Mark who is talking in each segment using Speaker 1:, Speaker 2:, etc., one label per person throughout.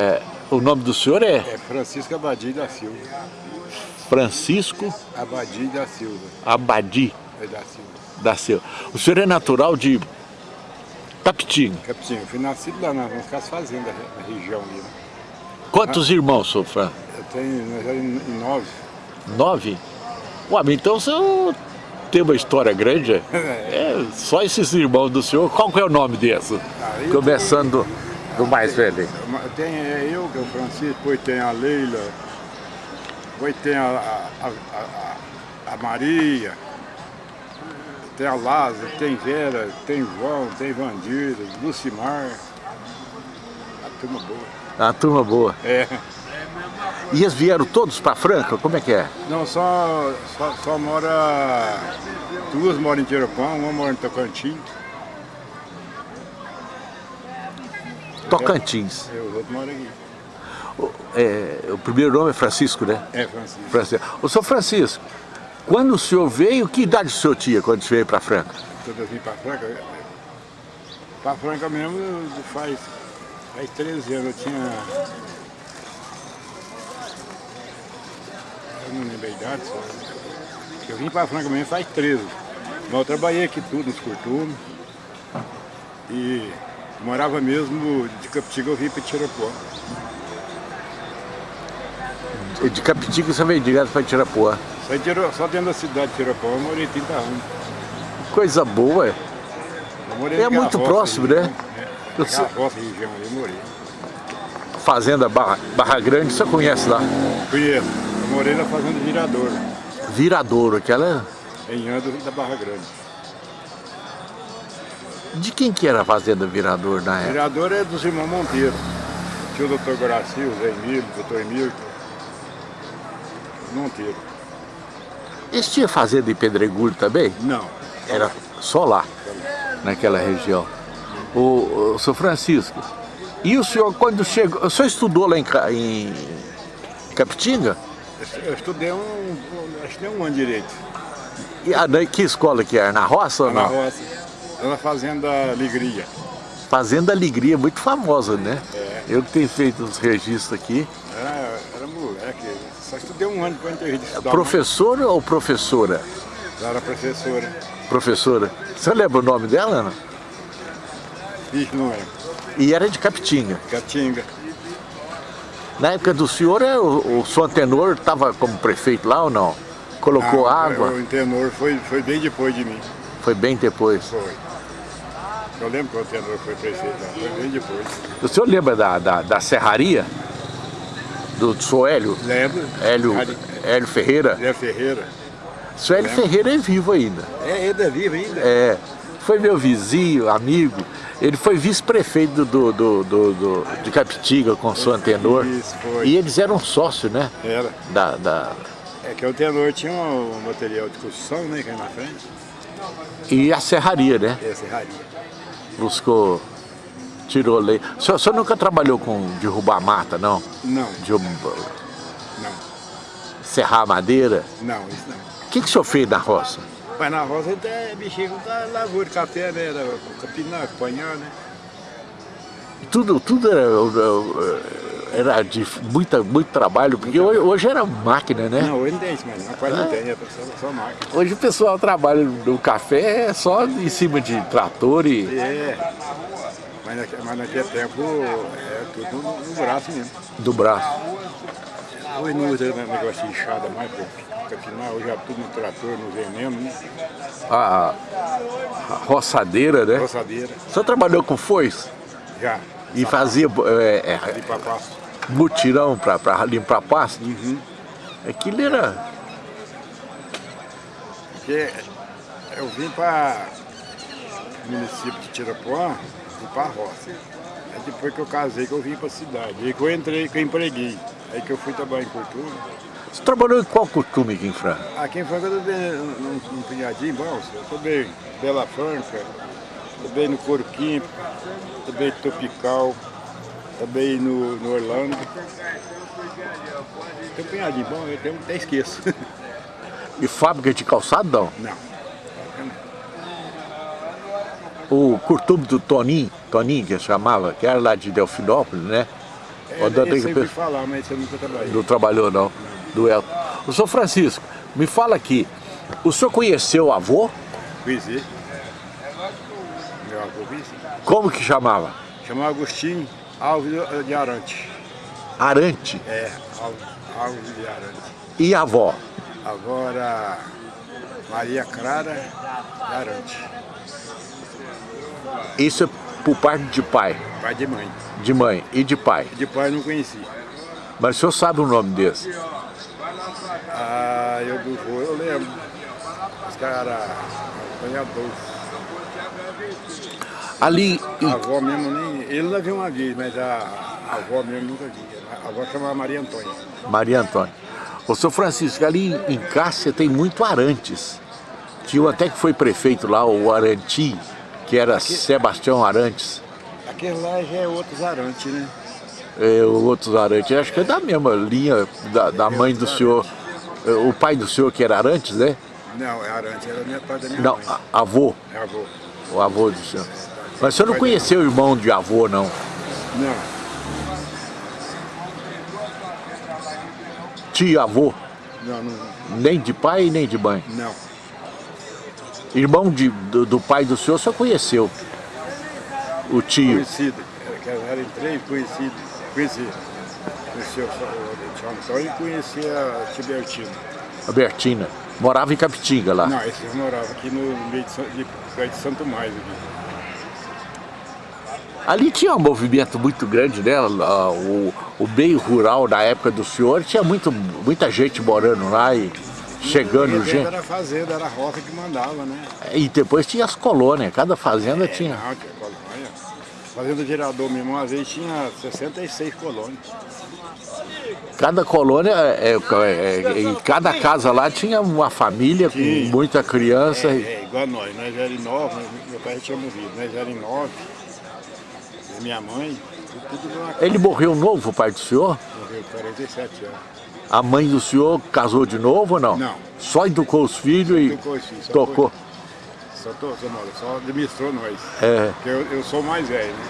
Speaker 1: É, o nome do senhor é?
Speaker 2: É Francisco Abadi da Silva.
Speaker 1: Francisco
Speaker 2: Abadi da Silva.
Speaker 1: Abadi
Speaker 2: É da Silva.
Speaker 1: da Silva. O senhor é natural de Tapitinga.
Speaker 2: Capitinho, eu fui nascido lá nas nossas fazendas na região ali. né?
Speaker 1: Quantos irmãos, senhor Fran?
Speaker 2: Eu tenho nove.
Speaker 1: Nove? Ué, então o senhor tem uma história grande. é? É, só esses irmãos do senhor. Qual que é o nome desse?
Speaker 2: Aí eu
Speaker 1: Começando do mais velho. aí.
Speaker 2: Tem é eu, que é o Francisco, depois tem a Leila, depois tem a, a, a, a- a Maria, tem a Lázaro, tem Vera, tem João, tem Vandira, Lucimar. A turma boa.
Speaker 1: Uma turma boa.
Speaker 2: É.
Speaker 1: E eles vieram todos para Franca? Como é que é?
Speaker 2: Não, só, só, só mora. Duas moram em Tirapão, uma mora em Tocantins,
Speaker 1: Tocantins.
Speaker 2: e os outros moram aqui.
Speaker 1: O, é, o primeiro nome é Francisco, né?
Speaker 2: É, Francisco.
Speaker 1: Francisco. Ô, senhor Francisco, quando o senhor veio, que idade o senhor tinha quando veio para Franca?
Speaker 2: Quando eu vim para Franca, para Franca mesmo faz, faz 13 anos, eu tinha. Eu não lembro a idade, só. Eu vim para Franca mesmo faz 13. Mas eu trabalhei aqui tudo, nos curtumes. E morava mesmo de Capitiga, eu vim para Tirapuã.
Speaker 1: De Capitinga você veio direto para Tirapuã.
Speaker 2: Só, só dentro da cidade de Tirapuã eu morei 30 anos.
Speaker 1: Coisa boa. É
Speaker 2: naquela
Speaker 1: muito próximo, né?
Speaker 2: É,
Speaker 1: Eu
Speaker 2: roça região eu morei.
Speaker 1: Fazenda Barra, Barra Grande, você conhece lá.
Speaker 2: Conheço. Eu morei na fazenda Virador,
Speaker 1: Viradouro, aquela...
Speaker 2: em Ando da Barra Grande.
Speaker 1: De quem que era a Fazenda Viradouro na época?
Speaker 2: Virador é dos irmãos Monteiro. Tinha o doutor o Zé Emílio, o doutor Emílio. Monteiro.
Speaker 1: Esse tinha Fazenda em Pedregulho também?
Speaker 2: Não.
Speaker 1: Era só lá, naquela região. O, o senhor Francisco, e o senhor quando chegou, o senhor estudou lá em, em Capitinga?
Speaker 2: Eu estudei um, acho que nem um ano direito.
Speaker 1: E a, daí que escola que era? Na roça ou
Speaker 2: Lá na
Speaker 1: não?
Speaker 2: roça. Na fazenda Alegria.
Speaker 1: Fazenda Alegria, muito famosa, né?
Speaker 2: É.
Speaker 1: Eu que tenho feito os registros aqui.
Speaker 2: Era, era moleque. Só estudei um ano para de estudar.
Speaker 1: Professora ou professora?
Speaker 2: Ela era professora.
Speaker 1: Professora. Você lembra o nome dela, não?
Speaker 2: Ixi, não é.
Speaker 1: E era de Capitinga.
Speaker 2: Catinga.
Speaker 1: Na época do senhor, é, o, o São Antenor estava como prefeito lá ou não? Colocou
Speaker 2: Ah,
Speaker 1: água?
Speaker 2: O tenor foi, foi bem depois de mim.
Speaker 1: Foi bem depois.
Speaker 2: Foi. Eu lembro que o tenor foi prefeito lá. Foi bem depois.
Speaker 1: O senhor lembra da, da, da serraria? Do, do senhor Hélio?
Speaker 2: Lembro.
Speaker 1: Hélio, Hélio Ferreira?
Speaker 2: Zé Ferreira.
Speaker 1: O senhor Hélio. Ferreira é vivo ainda.
Speaker 2: É, ele é vivo ainda.
Speaker 1: É, foi meu vizinho, amigo. Ele foi vice-prefeito do, do, do, do- de Capitinga com o São Antenor.
Speaker 2: Isso, foi.
Speaker 1: E eles eram sócios, né?
Speaker 2: Era.
Speaker 1: Da, da...
Speaker 2: É que o tenor tinha um, material de construção, né, que é na frente.
Speaker 1: E a serraria, né?
Speaker 2: E a serraria.
Speaker 1: Buscou, tirou lei. O senhor, o senhor nunca trabalhou com derrubar mata, não?
Speaker 2: Não,
Speaker 1: Derrubar,
Speaker 2: não,
Speaker 1: serrar madeira?
Speaker 2: não, isso não.
Speaker 1: O que, que o senhor fez na roça?
Speaker 2: Mas na roça até mexia com lavoura de café, né? Era capinar, apanhar, né?
Speaker 1: Tudo, tudo era, era de muita, muito trabalho, porque hoje, hoje era máquina, né?
Speaker 2: Não, hoje não tem isso, mas quase não tem, é só, só máquina.
Speaker 1: Hoje o pessoal trabalha no café só em cima de trator e...
Speaker 2: É, mas, naque, mas naquele tempo é tudo no, no braço mesmo.
Speaker 1: do braço.
Speaker 2: Hoje não usa negócio de enxada mais para capinar, hoje é tudo no trator, no veneno, né?
Speaker 1: A, a roçadeira, né?
Speaker 2: Roçadeira,
Speaker 1: O senhor trabalhou com foice
Speaker 2: já,
Speaker 1: e fazia é, é, mutirão para limpar pasto?
Speaker 2: Uhum.
Speaker 1: Aquilo era...
Speaker 2: Porque eu vim para o município de Tirapuã e para a roça. Aí depois que eu casei que eu vim para a cidade. Aí que eu entrei, que eu empreguei. Aí que eu fui trabalhar em cultura.
Speaker 1: Você trabalhou em qual costume aqui em Franca?
Speaker 2: Aqui em Franca eu trabalhei num, num punhadinho, bom, eu trabalhei em Bela Franca, trabalhei no Químico, trabalhei em Topical, trabalhei no, no Orlando. Tem um punhadinho bom, eu tenho- até esqueço.
Speaker 1: E fábrica de calçado, não?
Speaker 2: Não.
Speaker 1: O curtume do Toninho, Toninho que chamava, que era lá de Delfinópolis, né?
Speaker 2: É, eu
Speaker 1: Pe-
Speaker 2: ouvi falar, mas eu nunca trabalhei.
Speaker 1: Não trabalhou não, do Elton. O senhor Francisco, me fala aqui, o senhor conheceu o avô?
Speaker 2: Conheci.
Speaker 1: Como que chamava?
Speaker 2: Chamava Agostinho Alves de Arante.
Speaker 1: Arante.
Speaker 2: É, Alves, de Arante.
Speaker 1: E a avó?
Speaker 2: Agora, Maria Clara de Arante.
Speaker 1: Isso é por parte de pai,
Speaker 2: Pai de mãe.
Speaker 1: de mãe e de pai.
Speaker 2: De pai eu não conheci.
Speaker 1: Mas o senhor sabe o nome desse?
Speaker 2: Ah, eu do eu lembro. Os caras apanhadores.
Speaker 1: Ali,
Speaker 2: A avó mesmo nem. Ele não viu uma vez, mas a, a avó mesmo nunca vi. A avó chamava Maria Antônia.
Speaker 1: Maria Antônia. Ô, senhor Francisco, ali em Cássia tem muito Arantes. Tinha um até que foi prefeito lá, o Aranti, que era Sebastião Arantes.
Speaker 2: Aquele lá já é outros Arantes, né?
Speaker 1: É, o outros Arantes, acho que é da mesma linha da, da mãe do senhor. É, O pai do senhor que era Arantes, né?
Speaker 2: Não, é Arante, era minha pai da minha
Speaker 1: Não,
Speaker 2: mãe.
Speaker 1: a- avô,
Speaker 2: É avô.
Speaker 1: O avô do senhor. Mas o senhor não conheceu o irmão de avô, não?
Speaker 2: Não,
Speaker 1: Tio avô,
Speaker 2: não, não.
Speaker 1: nem de pai nem de mãe.
Speaker 2: Não.
Speaker 1: Irmão de, do, do pai do senhor, o senhor conheceu. O tio.
Speaker 2: Conhecido. Era, que era em três conhecidos. Conheci. Conheci o, tio Antônio e conheci a Tibertina.
Speaker 1: A Bertina. Morava em Capitinga lá.
Speaker 2: Não, esse eu morava aqui no meio de, de, de Santo Mais aqui.
Speaker 1: Ali tinha um movimento muito grande, né? O, o meio rural da época do senhor tinha muito, muita gente morando lá e chegando gente.
Speaker 2: Era fazenda, era a roça que mandava, né?
Speaker 1: E depois tinha as colônias, cada fazenda tinha.
Speaker 2: Não, tinha colônia. Fazenda Gerador mesmo, uma vez tinha 66 colônias.
Speaker 1: Cada colônia, é, é, é, em cada casa lá tinha uma família com
Speaker 2: Tinha.
Speaker 1: muita criança. e-
Speaker 2: É, igual nós, nós era em nove, meu pai tinha morrido, nós em nove. Minha mãe, tudo, tudo.
Speaker 1: Ele morreu novo, o pai do senhor?
Speaker 2: Morreu com 47 anos.
Speaker 1: A mãe do senhor casou de novo ou não?
Speaker 2: Não.
Speaker 1: Só educou os filhos e
Speaker 2: os filhos, só
Speaker 1: tocou.
Speaker 2: Só, tô, só, não, só administrou nós.
Speaker 1: É.
Speaker 2: Porque eu, eu sou mais velho, né?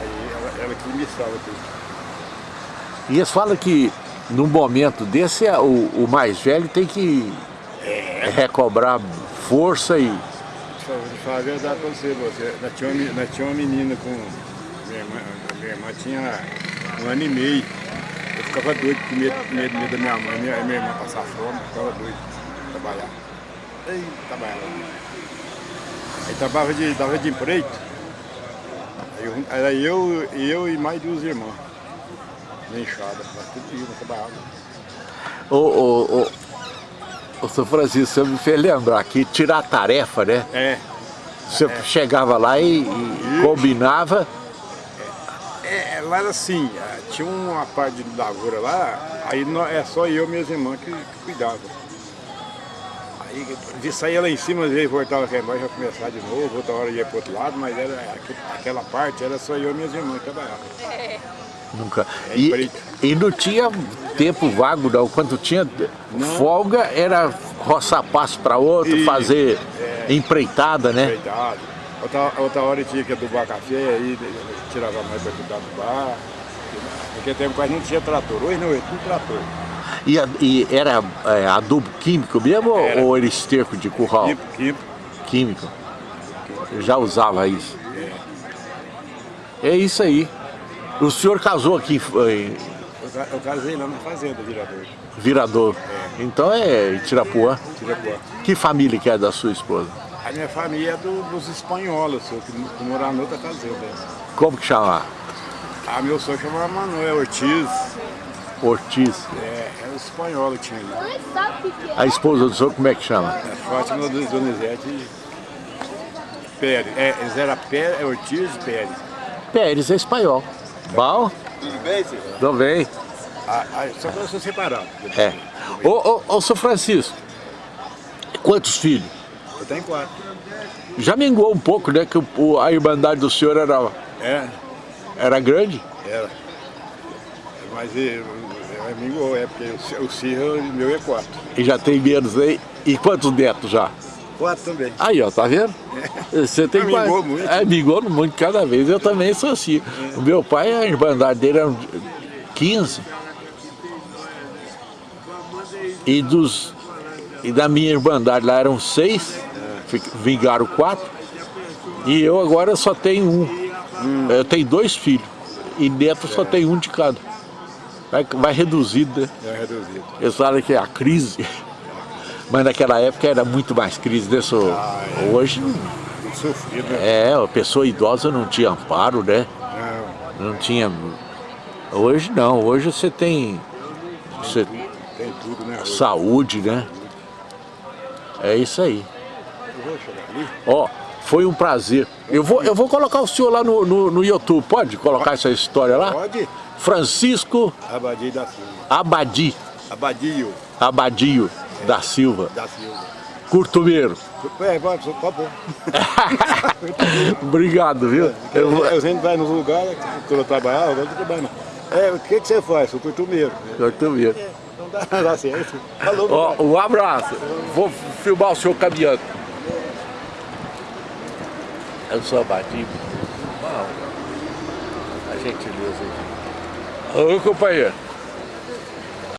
Speaker 2: Aí ela, ela que administrava tudo.
Speaker 1: E eles falam que num momento desse é, o, o mais velho tem que recobrar força e.
Speaker 2: Te falar a verdade pra você, você. Nós tinha uma, tinha uma menina com. Minha irmã, minha irmã tinha um ano e meio. Eu ficava doido com medo, medo, medo da minha mãe, minha, minha irmã passar fome, eu ficava doido de trabalhar. Trabalhava. Aí trabalhava de, dava de empreito. Aí era eu, eu e mais duas irmãs. Na enxada, nós tudo íamos trabalhar.
Speaker 1: Ô, ô, ô, ô, São Francisco, você me fez lembrar que tirar a tarefa, né?
Speaker 2: É,
Speaker 1: Você chegava lá e, e combinava.
Speaker 2: É, lá era assim, ah, tinha uma parte de lavoura lá, aí é só eu e minhas irmãs que, que cuidavam. Aí de saía lá em cima, às vezes voltava aqui embaixo, ia começar de novo, outra hora ia para outro lado, mas era, aqu- aquela parte era só eu e minhas irmãs que trabalhavam.
Speaker 1: Nunca.
Speaker 2: É
Speaker 1: E, e não tinha tempo vago, não. Quando tinha folga, era roçar passo para outro,
Speaker 2: Isso,
Speaker 1: fazer empreitada, né?
Speaker 2: Cuidado. Outra, outra hora tinha que adubar café, aí tirava mãe para cuidar do bar. Naquele tempo quase não tinha trator, hoje não, é tudo trator.
Speaker 1: E, a- e era é, adubo químico mesmo
Speaker 2: Era.
Speaker 1: ou era esterco de curral?
Speaker 2: Quimpo, quimpo.
Speaker 1: Químico. Eu já usava isso. É isso aí. O senhor casou aqui em
Speaker 2: Eu, ca- eu casei lá na fazenda, virador.
Speaker 1: Virador. Então é Tirapuã.
Speaker 2: Tirapuã.
Speaker 1: Que família que é da sua esposa?
Speaker 2: A minha família é do- dos espanhóis, só que, que moravam em outra fazenda.
Speaker 1: Como que chama?
Speaker 2: Ah, meu sogro chamava Manuel Ortiz,
Speaker 1: Ortiz.
Speaker 2: é, era os espanhóis que tinha ali.
Speaker 1: A esposa do senhor como é que chama?
Speaker 2: É, Fátima do- Donizete Pérez. É, eles eram Pérez, Ortiz e Pérez.
Speaker 1: Pérez é espanhol. Bom?
Speaker 2: Tudo bem, senhor?
Speaker 1: Tudo bem.
Speaker 2: Ah, ah, só que eu sou separado.
Speaker 1: É. Ô, ô, ô, seu Francisco, quantos filhos?
Speaker 2: Eu tenho quatro.
Speaker 1: Já minguou um pouco, né? Que o- o- a irmandade do senhor era,
Speaker 2: É,
Speaker 1: era grande?
Speaker 2: era. Mas amigo, é porque o, o meu é quatro.
Speaker 1: E já tem menos aí. E quantos netos já?
Speaker 2: quatro também.
Speaker 1: Aí, ó, tá vendo? Você tem
Speaker 2: Amigou
Speaker 1: quase-
Speaker 2: muito.
Speaker 1: É, amigou muito cada vez. Eu também sou assim. O meu pai, a irmandade dele eram 15. E dos e da minha irmandade lá eram seis, fi- vingaram quatro. E eu agora só tenho um. Eu tenho dois filhos. E neto só tem um de cada. Vai, vai reduzido, né?
Speaker 2: É reduzido.
Speaker 1: Eles falam que é a crise. Mas naquela época era muito mais crise, né? Só- Hoje não-
Speaker 2: Muito sofrido, né?
Speaker 1: é, a pessoa idosa não tinha amparo, né?
Speaker 2: Não,
Speaker 1: Não tinha. Hoje não, hoje você tem. Você,
Speaker 2: tem tudo, né? hoje.
Speaker 1: saúde, né? É isso aí.
Speaker 2: Eu vou chegar ali.
Speaker 1: Ó, foi um prazer. Eu vou, eu vou colocar o senhor lá no, no, no YouTube, pode colocar essa história lá?
Speaker 2: Pode?
Speaker 1: Francisco
Speaker 2: Abadia da Silva.
Speaker 1: Abadi,
Speaker 2: Abadio
Speaker 1: Abadio da Silva,
Speaker 2: da Silva.
Speaker 1: Curtumeiro.
Speaker 2: É, vai, tá bom.
Speaker 1: Obrigado, viu? Eu vou-
Speaker 2: Eu sempre vai nos lugares, quando eu trabalhava, agora eu tô trabalhando. É, o que, que você faz? Sou curtumeiro.
Speaker 1: Curtumeiro.
Speaker 2: Não dá, dá certo. Falou,
Speaker 1: Ó, um abraço. Vou filmar o senhor caminhando. Eu sou abatido. A gentileza aí. Ô, companheiro.